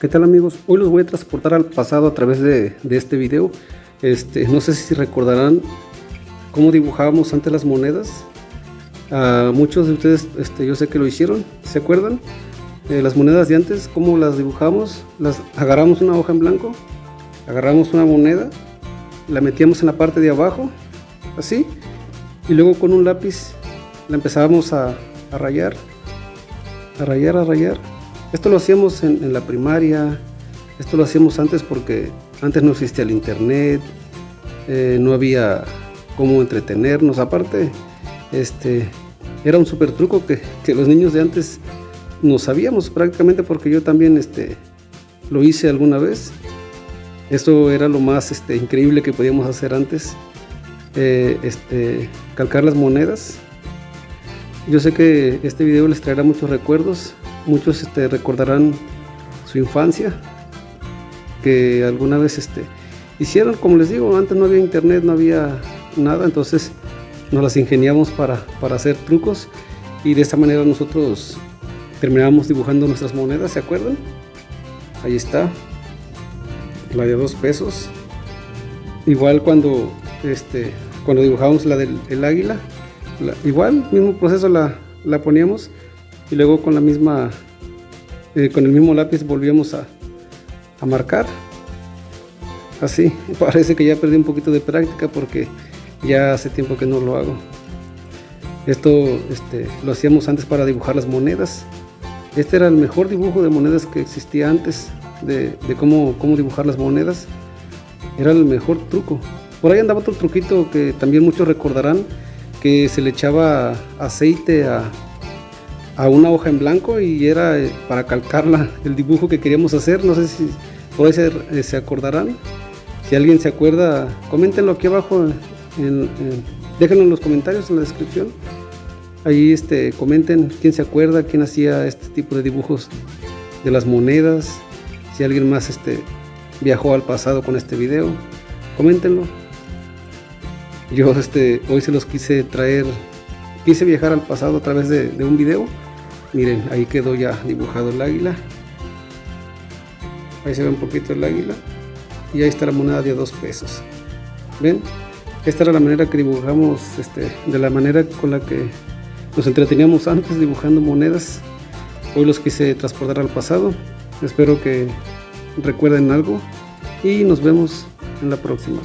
¿Qué tal amigos? Hoy los voy a transportar al pasado a través de, este video. Este, no sé si recordarán cómo dibujábamos antes las monedas. Muchos de ustedes este, yo sé que lo hicieron, ¿se acuerdan? Eh, las monedas de antes, cómo las dibujamos. Las agarramos una hoja en blanco, agarramos una moneda, la metíamos en la parte de abajo, así, y luego con un lápiz la empezábamos a rayar, a rayar, a rayar esto lo hacíamos en, la primaria, esto lo hacíamos antes porque antes no existía el internet, eh, no había cómo entretenernos, aparte este, era un super truco que, los niños de antes no sabíamos prácticamente porque yo también este, lo hice alguna vez. Esto era lo más este, increíble que podíamos hacer antes, eh, este, calcar las monedas. Yo sé que este video les traerá muchos recuerdos, muchos este, recordarán su infancia, que alguna vez este, hicieron, como les digo, antes no había internet, no había nada, entonces nos las ingeniamos para, hacer trucos y de esta manera nosotros terminábamos dibujando nuestras monedas, ¿se acuerdan? Ahí está, la de dos pesos. Igual cuando, este, cuando dibujamos la del águila, igual, mismo proceso la, la poníamos y luego con la misma eh, con el mismo lápiz volvíamos a, a marcar. Así parece que ya perdí un poquito de práctica porque ya hace tiempo que no lo hago. Esto este, lo hacíamos antes para dibujar las monedas. Este era el mejor dibujo de monedas que existía antes de, de cómo, cómo dibujar las monedas. Era el mejor truco. Por ahí andaba otro truquito que también muchos recordarán que se le echaba aceite a, a una hoja en blanco y era eh, para calcarla el dibujo que queríamos hacer. No sé si por ahí eh, se, acordarán. Si alguien se acuerda, coméntenlo aquí abajo. déjenlo en los comentarios en la descripción. Ahí este, comenten quién se acuerda, quién hacía este tipo de dibujos de las monedas. Si alguien más este, viajó al pasado con este video, coméntenlo. Yo este, hoy se los quise traer, quise viajar al pasado a través de, un video. Miren ahí quedó ya dibujado el águila. Ahí se ve un poquito el águila. Y ahí está la moneda de dos pesos. Ven esta era la manera que dibujamos este, de la manera con la que nos entreteníamos antes dibujando monedas. Hoy los quise transportar al pasado. Espero que recuerden algo. Y nos vemos en la próxima